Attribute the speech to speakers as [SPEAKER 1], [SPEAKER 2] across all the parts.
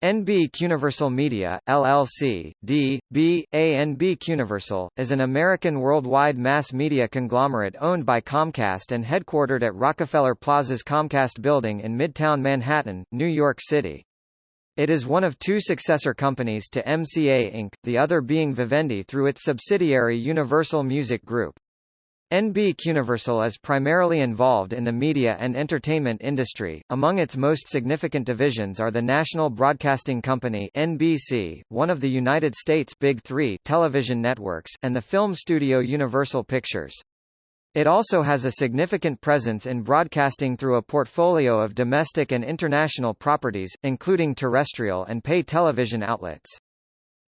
[SPEAKER 1] NBC Universal Media, LLC, D, B, A NBC Universal, is an American worldwide mass media conglomerate owned by Comcast and headquartered at Rockefeller Plaza's Comcast Building in Midtown Manhattan, New York City. It is one of two successor companies to MCA Inc., the other being Vivendi through its subsidiary Universal Music Group. NBC Universal is primarily involved in the media and entertainment industry. Among its most significant divisions are the National Broadcasting Company (NBC), one of the United States' Big 3 television networks, and the film studio Universal Pictures. It also has a significant presence in broadcasting through a portfolio of domestic and international properties, including terrestrial and pay television outlets.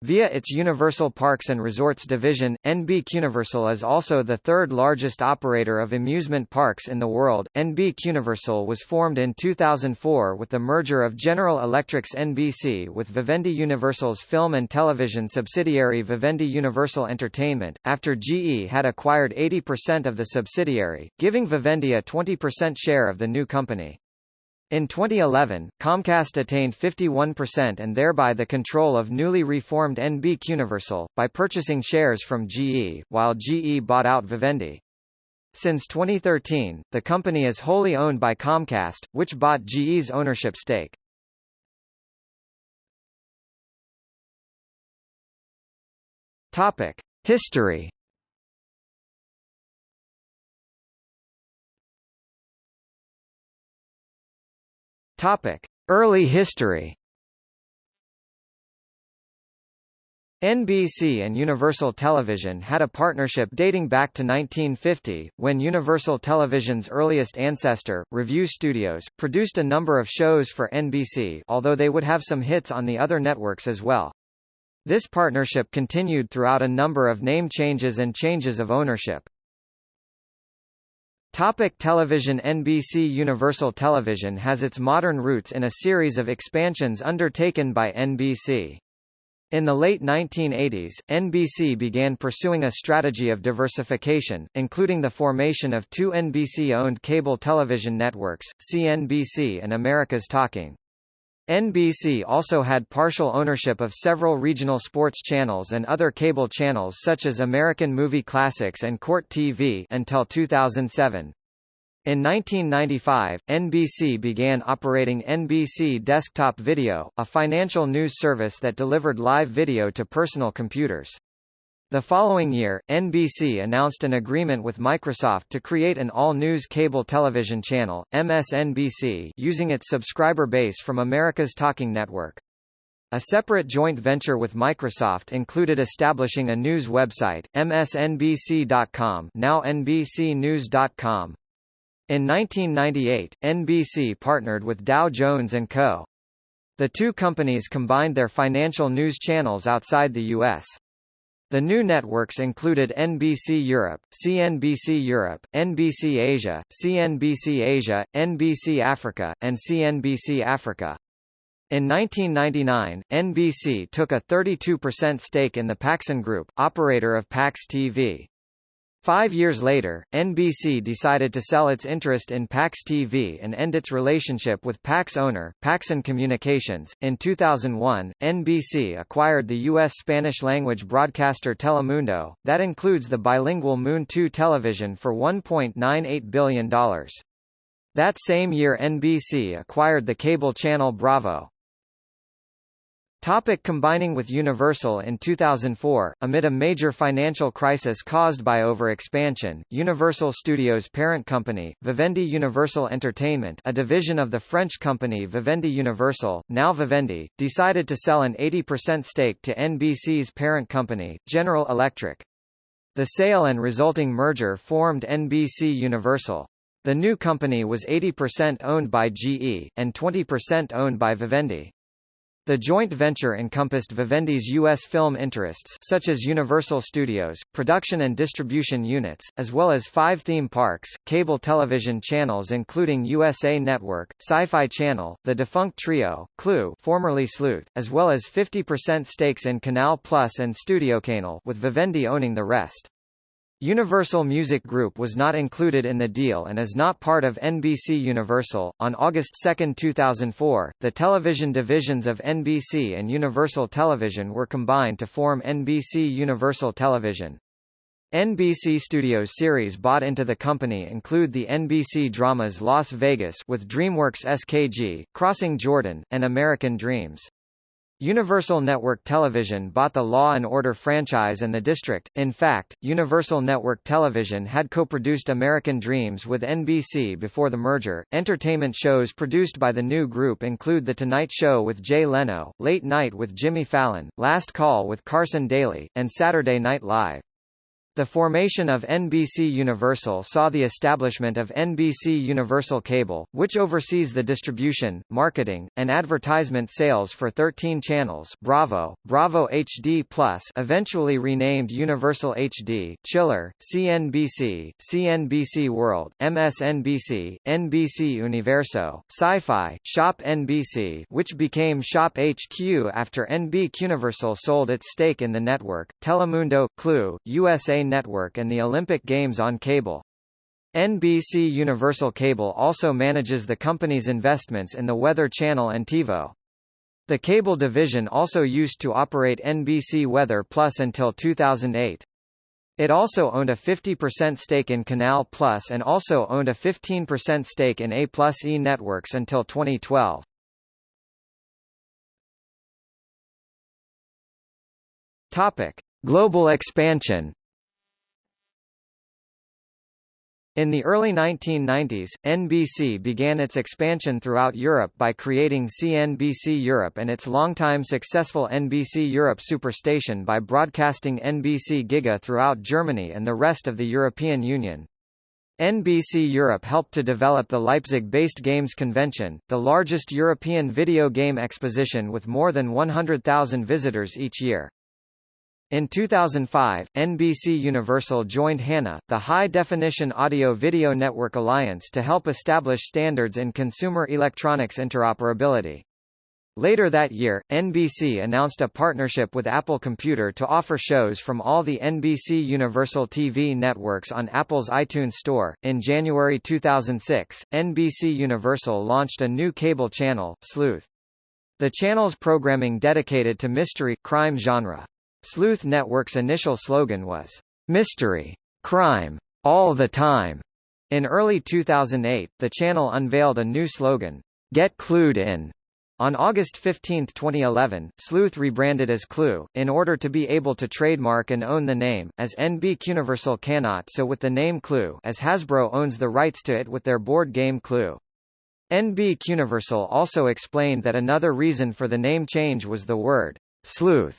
[SPEAKER 1] Via its Universal Parks and Resorts division, NBC Universal is also the third largest operator of amusement parks in the world. NBC Universal was formed in 2004 with the merger of General Electric's NBC with Vivendi Universal's film and television subsidiary Vivendi Universal Entertainment, after GE had acquired 80% of the subsidiary, giving Vivendi a 20% share of the new company. In 2011, Comcast attained 51% and thereby the control of newly reformed NBC Universal, by purchasing shares from GE, while GE bought out Vivendi. Since 2013, the company is wholly owned by Comcast, which bought GE's ownership stake. Topic: History Topic: Early history. NBC and Universal Television had a partnership dating back to 1950, when Universal Television's earliest ancestor, Revue Studios, produced a number of shows for NBC although they would have some hits on the other networks as well. This partnership continued throughout a number of name changes and changes of ownership. Topic television NBC Universal Television has its modern roots in a series of expansions undertaken by NBC. In the late 1980s, NBC began pursuing a strategy of diversification, including the formation of two NBC-owned cable television networks, CNBC and America's Talking. NBC also had partial ownership of several regional sports channels and other cable channels such as American Movie Classics and Court TV until 2007. In 1995, NBC began operating NBC Desktop Video, a financial news service that delivered live video to personal computers. The following year, NBC announced an agreement with Microsoft to create an all-news cable television channel, MSNBC using its subscriber base from America's Talking Network. A separate joint venture with Microsoft included establishing a news website, msnbc.com now nbcnews.com. In 1998, NBC partnered with Dow Jones & Co. The two companies combined their financial news channels outside the U.S. The new networks included NBC Europe, CNBC Europe, NBC Asia, CNBC Asia, NBC Africa, and CNBC Africa. In 1999, NBC took a 32% stake in the Paxson Group, operator of Pax TV. Five years later, NBC decided to sell its interest in Pax TV and end its relationship with Pax owner, Paxson Communications. In 2001, NBC acquired the U.S. Spanish-language broadcaster Telemundo, that includes the bilingual mun2 television for $1.98 billion. That same year NBC acquired the cable channel Bravo. Topic combining with Universal In 2004, amid a major financial crisis caused by overexpansion, Universal Studios' parent company, Vivendi Universal Entertainment a division of the French company Vivendi Universal, now Vivendi, decided to sell an 80% stake to NBC's parent company, General Electric. The sale and resulting merger formed NBC Universal. The new company was 80% owned by GE, and 20% owned by Vivendi. The joint venture encompassed Vivendi's U.S. film interests such as Universal Studios, production and distribution units, as well as five theme parks, cable television channels including USA Network, Sci-Fi Channel, the defunct Trio, Cloo formerly Sleuth, as well as 50% stakes in Canal Plus and StudioCanal with Vivendi owning the rest. Universal Music Group was not included in the deal and is not part of NBC Universal. On August 2, 2004, the television divisions of NBC and Universal Television were combined to form NBC Universal Television. NBC Studios series bought into the company include the NBC dramas Las Vegas with DreamWorks SKG, Crossing Jordan, and American Dreams. Universal Network Television bought the Law and Order franchise and The District. In fact, Universal Network Television had co-produced American Dreams with NBC before the merger. Entertainment shows produced by the new group include The Tonight Show with Jay Leno, Late Night with Jimmy Fallon, Last Call with Carson Daly, and Saturday Night Live. The formation of NBC Universal saw the establishment of NBC Universal Cable, which oversees the distribution, marketing, and advertisement sales for 13 channels Bravo, Bravo HD Plus eventually renamed Universal HD, Chiller, CNBC, CNBC World, MSNBC, NBC Universo, Sci-Fi, Shop NBC which became Shop HQ after NBC Universal sold its stake in the network, Telemundo, Cloo, USA Network and the Olympic Games on cable. NBC Universal Cable also manages the company's investments in the Weather Channel and TiVo. The cable division also used to operate NBC Weather Plus until 2008. It also owned a 50% stake in Canal Plus and also owned a 15% stake in A Plus E Networks until 2012. Topic: Global expansion. In the early 1990s, NBC began its expansion throughout Europe by creating CNBC Europe and its longtime successful NBC Europe Superstation by broadcasting NBC Giga throughout Germany and the rest of the European Union. NBC Europe helped to develop the Leipzig-based Games Convention, the largest European video game exposition with more than 100,000 visitors each year. In 2005, NBC Universal joined HANA, the High Definition Audio Video Network Alliance to help establish standards in consumer electronics interoperability. Later that year, NBC announced a partnership with Apple Computer to offer shows from all the NBC Universal TV networks on Apple's iTunes Store. In January 2006, NBC Universal launched a new cable channel, Sleuth. The channel's programming dedicated to mystery crime genre. Sleuth Network's initial slogan was, Mystery. Crime. All the time. In early 2008, the channel unveiled a new slogan, Get Clued In. On August 15, 2011, Sleuth rebranded as Cloo, in order to be able to trademark and own the name, as NBC Universal cannot so with the name Clue as Hasbro owns the rights to it with their board game Clue. NBC Universal also explained that another reason for the name change was the word sleuth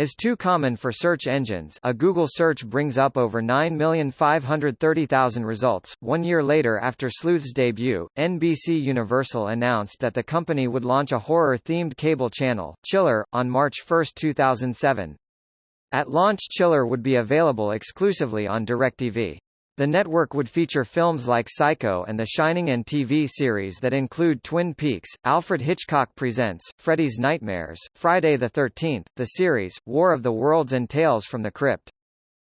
[SPEAKER 1] is too common for search engines a Google search brings up over 9,530,000 results. One year later after Sleuth's debut, NBC Universal announced that the company would launch a horror-themed cable channel, Chiller, on March 1, 2007. At launch Chiller would be available exclusively on DirecTV. The network would feature films like Psycho and The Shining and TV series that include Twin Peaks, Alfred Hitchcock Presents, Freddy's Nightmares, Friday the 13th, the series, War of the Worlds and Tales from the Crypt.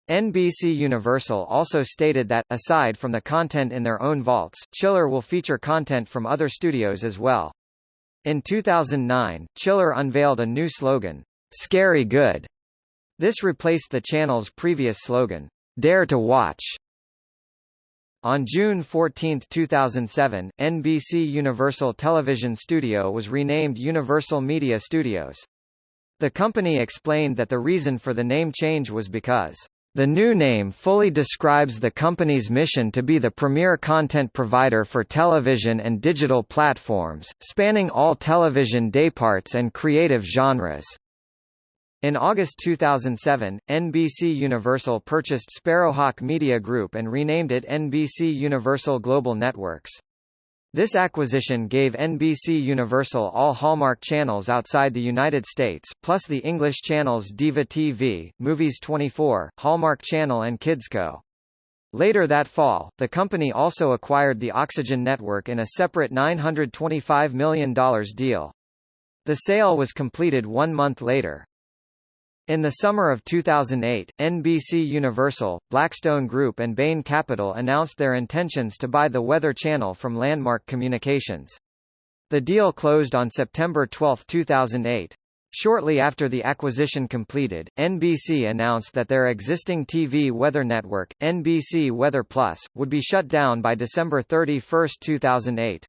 [SPEAKER 1] NBC Universal also stated that, aside from the content in their own vaults, Chiller will feature content from other studios as well. In 2009, Chiller unveiled a new slogan, Scary Good. This replaced the channel's previous slogan, Dare to Watch. On June 14, 2007, NBC Universal Television Studio was renamed Universal Media Studios. The company explained that the reason for the name change was because the new name fully describes the company's mission to be the premier content provider for television and digital platforms, spanning all television dayparts and creative genres. In August 2007, NBC Universal purchased Sparrowhawk Media Group and renamed it NBC Universal Global Networks. This acquisition gave NBC Universal all Hallmark channels outside the United States, plus the English channels Diva TV, Movies 24, Hallmark Channel and KidsCo. Later that fall, the company also acquired the Oxygen Network in a separate $925 million deal. The sale was completed one month later. In the summer of 2008, NBC Universal, Blackstone Group and Bain Capital announced their intentions to buy the Weather Channel from Landmark Communications. The deal closed on September 12, 2008. Shortly after the acquisition completed, NBC announced that their existing TV weather network, NBC Weather Plus, would be shut down by December 31, 2008.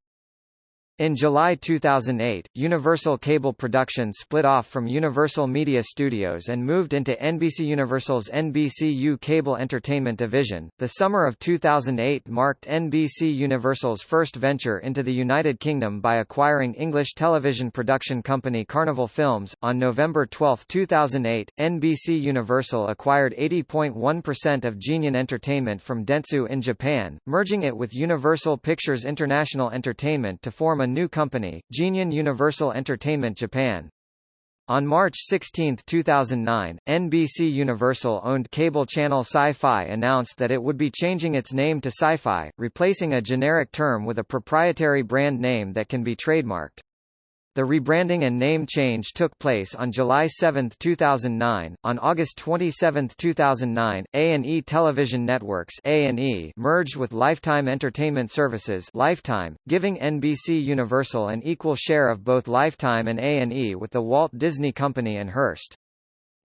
[SPEAKER 1] In July 2008, Universal Cable Productions split off from Universal Media Studios and moved into NBC Universal's NBCU Cable Entertainment division. The summer of 2008 marked NBC Universal's first venture into the United Kingdom by acquiring English television production company Carnival Films. On November 12, 2008, NBC Universal acquired 80.1% of Geneon Entertainment from Dentsu in Japan, merging it with Universal Pictures International Entertainment to form a new company, Geneon Universal Entertainment Japan. On March 16, 2009, NBC Universal-owned cable channel Sci-Fi announced that it would be changing its name to Syfy, replacing a generic term with a proprietary brand name that can be trademarked. The rebranding and name change took place on July 7, 2009. On August 27, 2009, A&E Television Networks (A&E) merged with Lifetime Entertainment Services (Lifetime), giving NBC Universal an equal share of both Lifetime and A&E with the Walt Disney Company and Hearst.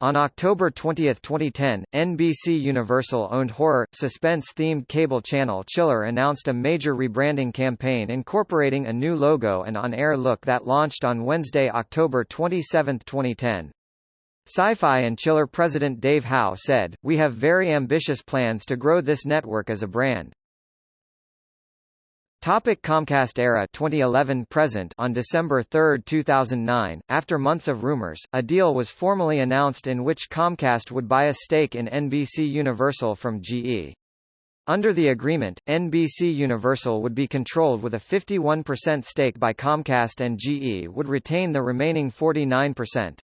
[SPEAKER 1] On October 20, 2010, NBC Universal-owned horror, suspense-themed cable channel Chiller announced a major rebranding campaign incorporating a new logo and on-air look that launched on Wednesday, October 27, 2010. Syfy and Chiller president Dave Howe said, We have very ambitious plans to grow this network as a brand. Topic Comcast era 2011 present On December 3, 2009, after months of rumors, a deal was formally announced in which Comcast would buy a stake in NBC Universal from GE. Under the agreement, NBC Universal would be controlled with a 51% stake by Comcast and GE would retain the remaining 49%.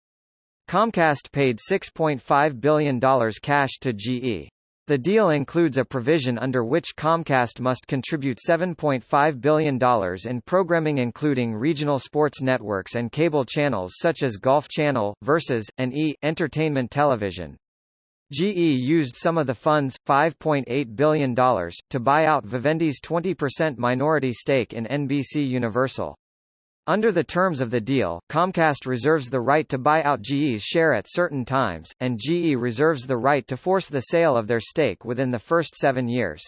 [SPEAKER 1] Comcast paid $6.5 billion cash to GE. The deal includes a provision under which Comcast must contribute $7.5 billion in programming including regional sports networks and cable channels such as Golf Channel, Versus, and E! Entertainment Television. GE used some of the funds, $5.8 billion, to buy out Vivendi's 20% minority stake in NBC Universal. Under the terms of the deal, Comcast reserves the right to buy out GE's share at certain times, and GE reserves the right to force the sale of their stake within the first seven years.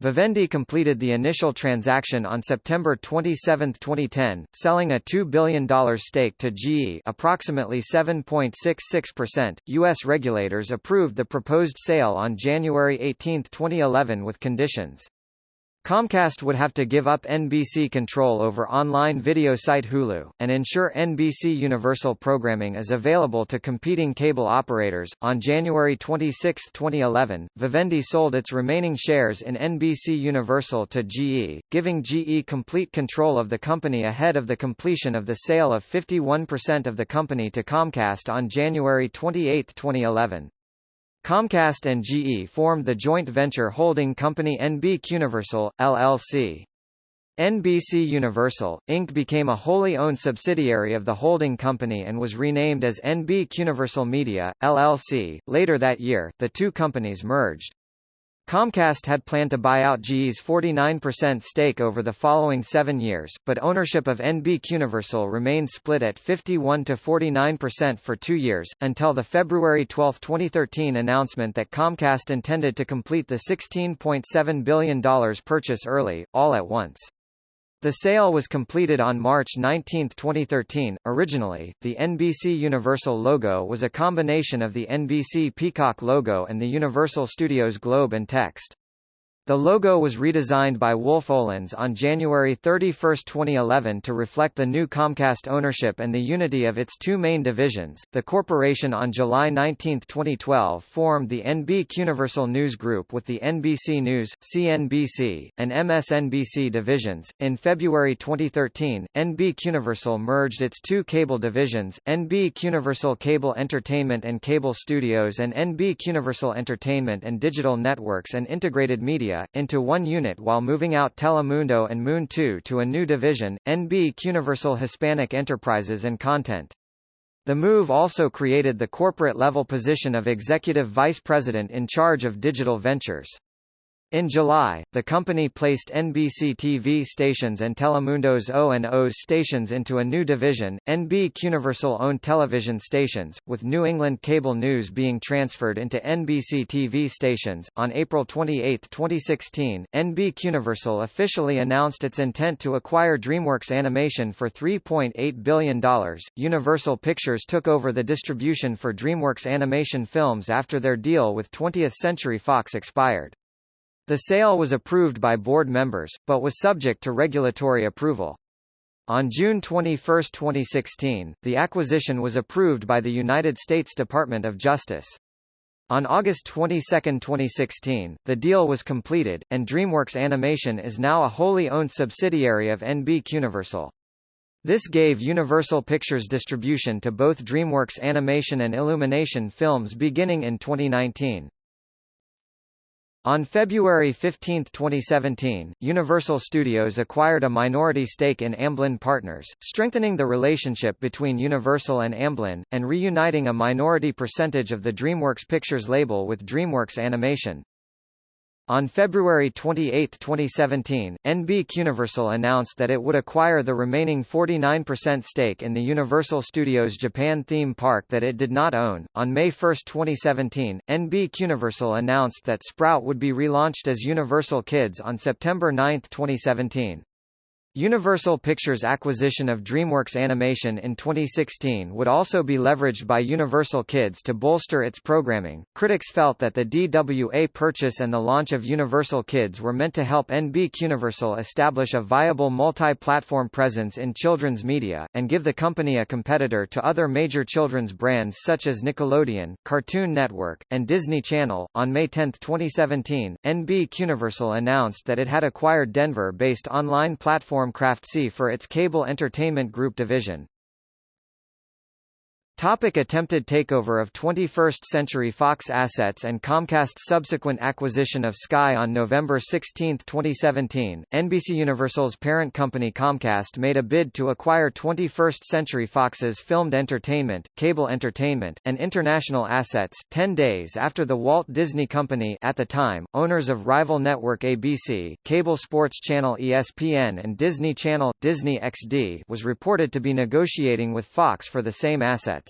[SPEAKER 1] Vivendi completed the initial transaction on September 27, 2010, selling a $2 billion stake to GE approximately 7.66%. U.S. regulators approved the proposed sale on January 18, 2011 with conditions. Comcast would have to give up NBC control over online video site Hulu, and ensure NBC Universal programming is available to competing cable operators. On January 26, 2011, Vivendi sold its remaining shares in NBC Universal to GE, giving GE complete control of the company ahead of the completion of the sale of 51% of the company to Comcast on January 28, 2011. Comcast and GE formed the joint venture holding company NBCUniversal, LLC. NBC Universal, Inc. became a wholly owned subsidiary of the holding company and was renamed as NBCUniversal Media, LLC. Later that year, the two companies merged. Comcast had planned to buy out GE's 49% stake over the following seven years, but ownership of NBCUniversal remained split at 51 to 49% for two years, until the February 12, 2013 announcement that Comcast intended to complete the $16.7 billion purchase early, all at once. The sale was completed on March 19, 2013. Originally, the NBC Universal logo was a combination of the NBC Peacock logo and the Universal Studios globe and text. The logo was redesigned by Wolff Olins on January 31, 2011 to reflect the new Comcast ownership and the unity of its two main divisions. The corporation on July 19, 2012 formed the NBC Universal News Group with the NBC News, CNBC, and MSNBC divisions. In February 2013, NBC Universal merged its two cable divisions, NBC Universal Cable Entertainment and Cable Studios and NBC Universal Entertainment and Digital Networks and Integrated Media into one unit while moving out Telemundo and mun2 to a new division, NBCUniversal Hispanic Enterprises and Content. The move also created the corporate-level position of Executive Vice President in charge of digital ventures. In July, the company placed NBC TV stations and Telemundo's O&O's stations into a new division, NBC Universal-owned television stations, with New England Cable News being transferred into NBC TV stations. On April 28, 2016, NBC Universal officially announced its intent to acquire DreamWorks Animation for $3.8 billion. Universal Pictures took over the distribution for DreamWorks Animation films after their deal with 20th Century Fox expired. The sale was approved by board members, but was subject to regulatory approval. On June 21, 2016, the acquisition was approved by the United States Department of Justice. On August 22, 2016, the deal was completed, and DreamWorks Animation is now a wholly owned subsidiary of NBC Universal. This gave Universal Pictures distribution to both DreamWorks Animation and Illumination films beginning in 2019. On February 15, 2017, Universal Studios acquired a minority stake in Amblin Partners, strengthening the relationship between Universal and Amblin, and reuniting a minority percentage of the DreamWorks Pictures label with DreamWorks Animation. On February 28, 2017, NBC Universal announced that it would acquire the remaining 49% stake in the Universal Studios Japan theme park that it did not own. On May 1, 2017, NBC Universal announced that Sprout would be relaunched as Universal Kids on September 9, 2017. Universal Pictures' acquisition of DreamWorks Animation in 2016 would also be leveraged by Universal Kids to bolster its programming. Critics felt that the DWA purchase and the launch of Universal Kids were meant to help NBC Universal establish a viable multi-platform presence in children's media, and give the company a competitor to other major children's brands such as Nickelodeon, Cartoon Network, and Disney Channel. On May 10, 2017, NBC Universal announced that it had acquired Denver-based online platform C for its cable entertainment group division. Topic attempted takeover of 21st Century Fox assets and Comcast's subsequent acquisition of Sky on November 16, 2017, NBC Universal's parent company Comcast made a bid to acquire 21st Century Fox's filmed entertainment, cable entertainment, and international assets, 10 days after the Walt Disney Company at the time, owners of rival network ABC, cable sports channel ESPN and Disney Channel, Disney XD was reported to be negotiating with Fox for the same assets.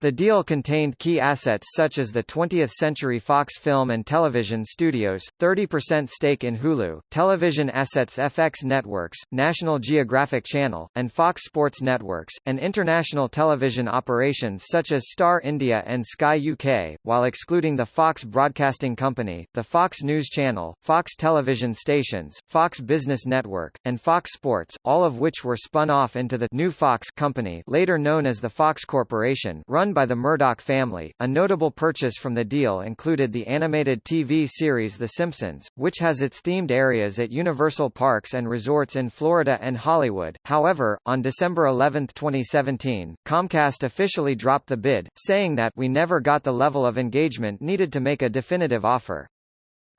[SPEAKER 1] The deal contained key assets such as the 20th Century Fox Film and Television Studios, 30% stake in Hulu, television assets FX Networks, National Geographic Channel, and Fox Sports Networks, and international television operations such as Star India and Sky UK, while excluding the Fox Broadcasting Company, the Fox News Channel, Fox television stations, Fox Business Network, and Fox Sports, all of which were spun off into the new Fox company later known as the Fox Corporation run run by the Murdoch family. A notable purchase from the deal included the animated TV series The Simpsons, which has its themed areas at Universal Parks and Resorts in Florida and Hollywood. However, on December 11, 2017, Comcast officially dropped the bid, saying that we never got the level of engagement needed to make a definitive offer.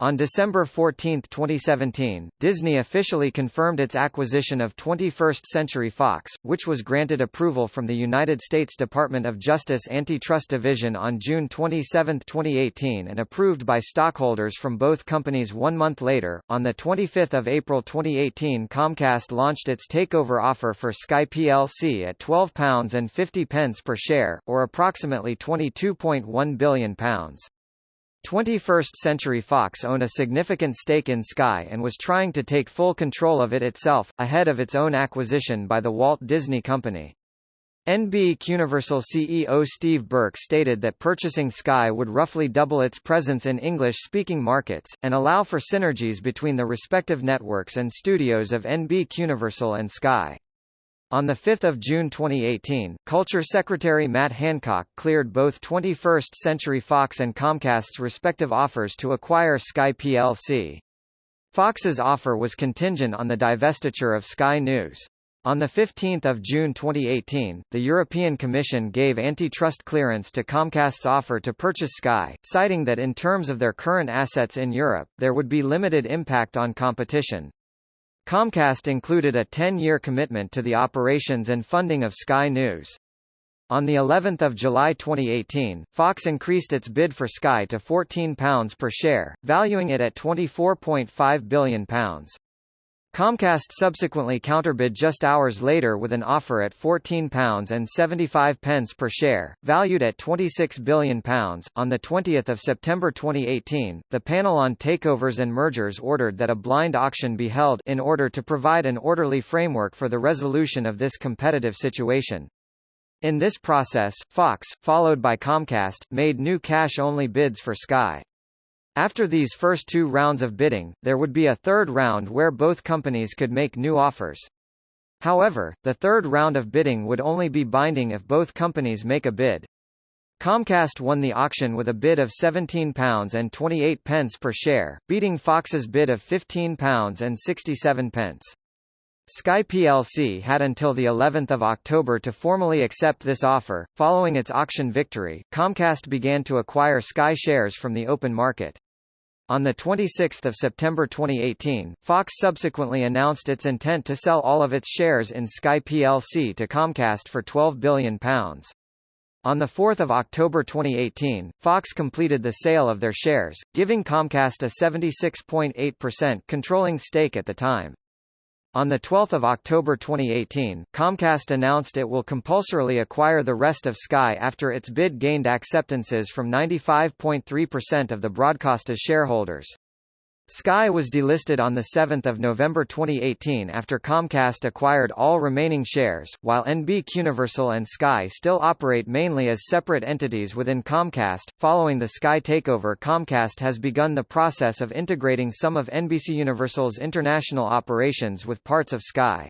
[SPEAKER 1] On December 14, 2017, Disney officially confirmed its acquisition of 21st Century Fox, which was granted approval from the United States Department of Justice Antitrust Division on June 27, 2018 and approved by stockholders from both companies one month later. On 25 April 2018 Comcast launched its takeover offer for Sky plc at £12.50 per share, or approximately £22.1 billion. 21st Century Fox owned a significant stake in Sky and was trying to take full control of it itself, ahead of its own acquisition by the Walt Disney Company. NBC Universal CEO Steve Burke stated that purchasing Sky would roughly double its presence in English-speaking markets, and allow for synergies between the respective networks and studios of NBC Universal and Sky. On 5 June 2018, Culture Secretary Matt Hancock cleared both 21st Century Fox and Comcast's respective offers to acquire Sky plc. Fox's offer was contingent on the divestiture of Sky News. On 15 June 2018, the European Commission gave antitrust clearance to Comcast's offer to purchase Sky, citing that in terms of their current assets in Europe, there would be limited impact on competition. Comcast included a 10-year commitment to the operations and funding of Sky News. On the 11th of July 2018, Fox increased its bid for Sky to £14 per share, valuing it at £24.5 billion. Comcast subsequently counterbid just hours later with an offer at £14.75 per share, valued at £26 billion. On 20 September 2018, the panel on takeovers and mergers ordered that a blind auction be held in order to provide an orderly framework for the resolution of this competitive situation. In this process, Fox, followed by Comcast, made new cash-only bids for Sky. After these first two rounds of bidding, there would be a third round where both companies could make new offers. However, the third round of bidding would only be binding if both companies make a bid. Comcast won the auction with a bid of £17.28 per share, beating Fox's bid of £15.67. Sky plc had until the 11th of October to formally accept this offer. Following its auction victory, Comcast began to acquire Sky shares from the open market. On 26 September 2018, Fox subsequently announced its intent to sell all of its shares in Sky plc to Comcast for £12 billion. On 4 October 2018, Fox completed the sale of their shares, giving Comcast a 76.8% controlling stake at the time. On 12 October 2018, Comcast announced it will compulsorily acquire the rest of Sky after its bid gained acceptances from 95.3% of the broadcaster's shareholders. Sky was delisted on 7 November 2018 after Comcast acquired all remaining shares, while NBCuniversal and Sky still operate mainly as separate entities within Comcast. Following the Sky takeover Comcast has begun the process of integrating some of NBCUniversal's international operations with parts of Sky.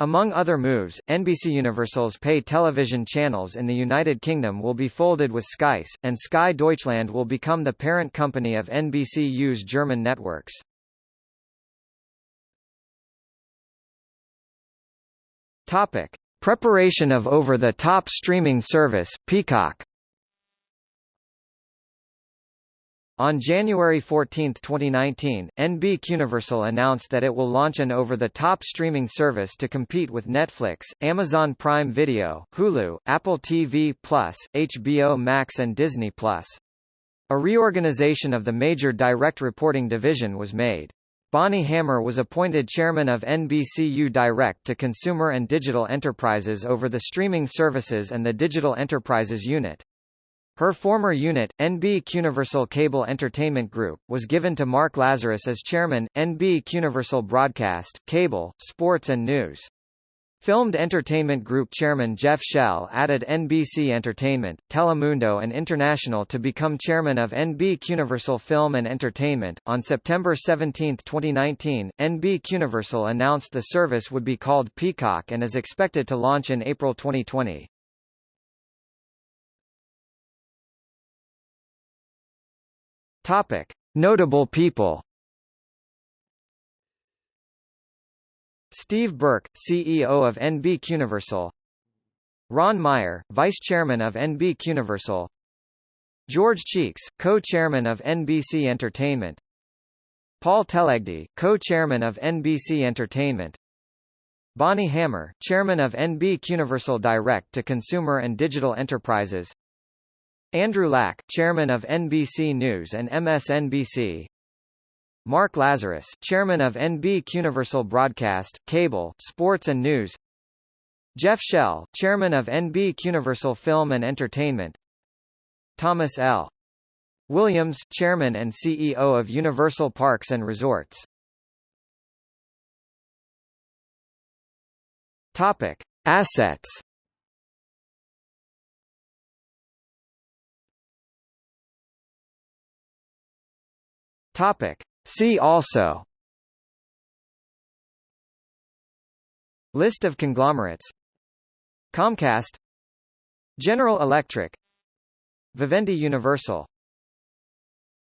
[SPEAKER 1] Among other moves, NBCUniversal's pay television channels in the United Kingdom will be folded with Sky's, and Sky Deutschland will become the parent company of NBCU's German networks. Topic: Preparation of over-the-top streaming service, Peacock. On January 14, 2019, NBCUniversal announced that it will launch an over-the-top streaming service to compete with Netflix, Amazon Prime Video, Hulu, Apple TV+, HBO Max and Disney+. A reorganization of the major direct reporting division was made. Bonnie Hammer was appointed chairman of NBCU Direct to Consumer and Digital Enterprises over the streaming services and the Digital Enterprises unit. Her former unit, NBCUniversal Cable Entertainment Group, was given to Mark Lazarus as chairman, NBCUniversal Broadcast, Cable, Sports and News. Filmed Entertainment Group chairman Jeff Shell added NBC Entertainment, Telemundo and International to become chairman of NBCUniversal Film and Entertainment. On September 17, 2019, NBCUniversal announced the service would be called Peacock and is expected to launch in April 2020. Topic: Notable people. Steve Burke, CEO of NBCUniversal. Ron Meyer, Vice Chairman of NBCUniversal. George Cheeks, Co-Chairman of NBC Entertainment. Paul Telegdy, Co-Chairman of NBC Entertainment. Bonnie Hammer, Chairman of NBCUniversal Direct to Consumer and Digital Enterprises. Andrew Lack, chairman of NBC News and MSNBC. Mark Lazarus, chairman of NBC Universal Broadcast, Cable, Sports and News. Jeff Shell, chairman of NBC Universal Film and Entertainment. Thomas L. Williams, chairman and CEO of Universal Parks and Resorts. Topic: Assets. Topic. See also. List of conglomerates. Comcast. General Electric. Vivendi Universal